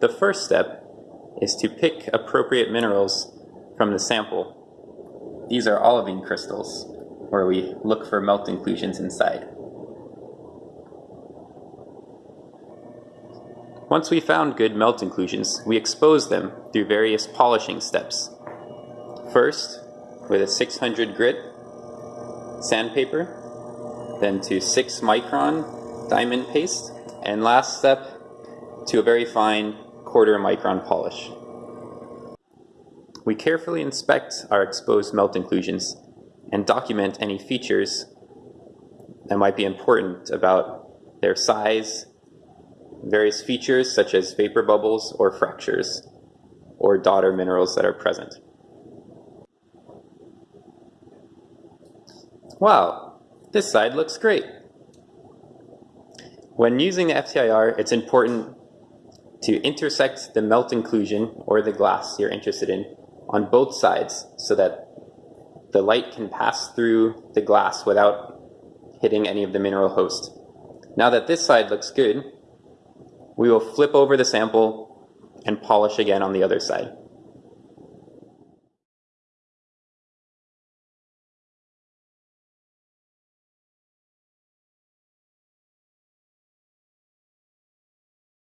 The first step is to pick appropriate minerals from the sample. These are olivine crystals, where we look for melt inclusions inside. Once we found good melt inclusions, we expose them through various polishing steps. First, with a 600 grit, sandpaper, then to 6 micron diamond paste, and last step to a very fine quarter micron polish. We carefully inspect our exposed melt inclusions and document any features that might be important about their size, various features such as vapor bubbles or fractures, or daughter minerals that are present. Wow, this side looks great. When using the FTIR, it's important to intersect the melt inclusion or the glass you're interested in on both sides so that the light can pass through the glass without hitting any of the mineral host. Now that this side looks good, we will flip over the sample and polish again on the other side.